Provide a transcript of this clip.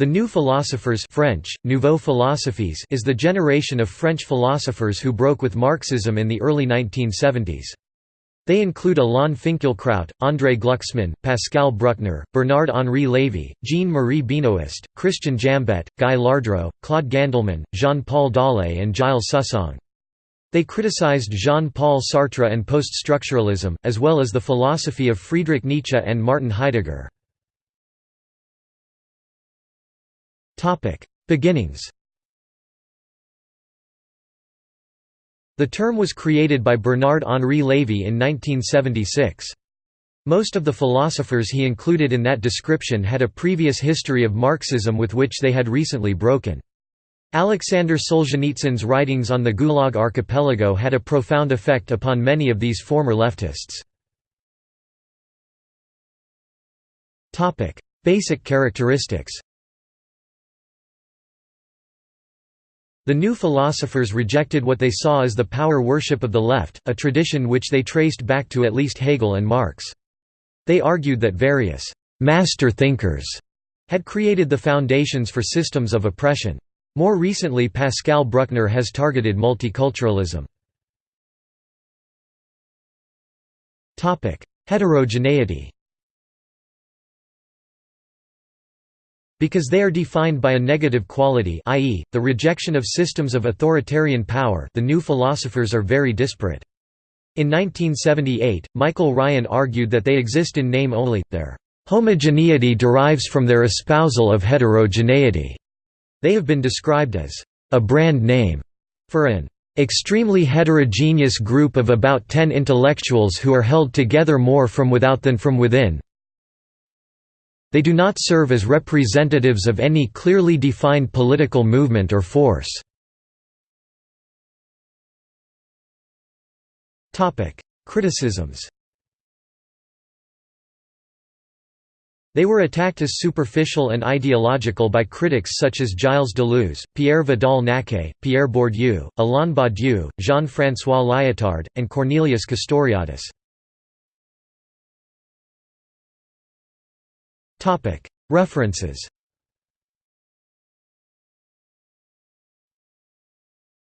The New Philosophers French, Nouveaux Philosophes is the generation of French philosophers who broke with Marxism in the early 1970s. They include Alain Finkielkraut, André Glucksmann, Pascal Bruckner, Bernard-Henri Lévy, Jean-Marie Benoist, Christian Jambet, Guy Lardreau, Claude Gandelman, Jean-Paul Dollé and Gilles Susong. They criticized Jean-Paul Sartre and post-structuralism, as well as the philosophy of Friedrich Nietzsche and Martin Heidegger. Beginnings The term was created by Bernard-Henri Lévy in 1976. Most of the philosophers he included in that description had a previous history of Marxism with which they had recently broken. Alexander Solzhenitsyn's writings on the Gulag archipelago had a profound effect upon many of these former leftists. Basic characteristics The new philosophers rejected what they saw as the power worship of the left, a tradition which they traced back to at least Hegel and Marx. They argued that various «master thinkers» had created the foundations for systems of oppression. More recently Pascal Bruckner has targeted multiculturalism. Heterogeneity Because they are defined by a negative quality i.e., the rejection of systems of authoritarian power the new philosophers are very disparate. In 1978, Michael Ryan argued that they exist in name only, their homogeneity derives from their espousal of heterogeneity. They have been described as a brand name for an extremely heterogeneous group of about ten intellectuals who are held together more from without than from within, they do not serve as representatives of any clearly defined political movement or force. Criticisms They were attacked as superficial and ideological by critics such as Gilles Deleuze, Pierre Vidal-Naquet, Pierre Bourdieu, Alain Badiou, Jean-François Lyotard, and Cornelius Castoriadis. References